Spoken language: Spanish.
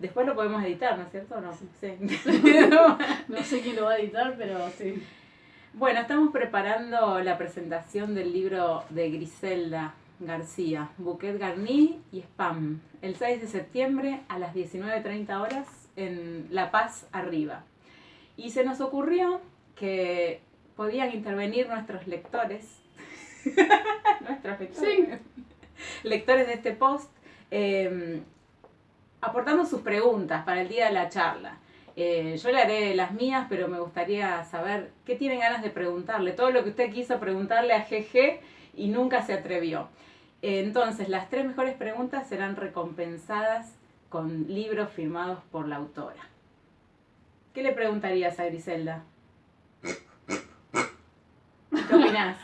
después lo podemos editar, ¿no es cierto? No, sí. no sé quién lo va a editar, pero sí. Bueno, estamos preparando la presentación del libro de Griselda García, Bouquet Garni y Spam, el 6 de septiembre a las 19.30 horas en La Paz Arriba. Y se nos ocurrió que podían intervenir nuestros lectores, nuestros lectores, lectores de este post, em, aportando sus preguntas para el día de la charla. Eh, yo le haré las mías, pero me gustaría saber qué tienen ganas de preguntarle. Todo lo que usted quiso preguntarle a GG y nunca se atrevió. entonces, las tres mejores preguntas serán recompensadas con libros firmados por la autora. ¿Qué le preguntarías a Griselda? ¿Qué opinás?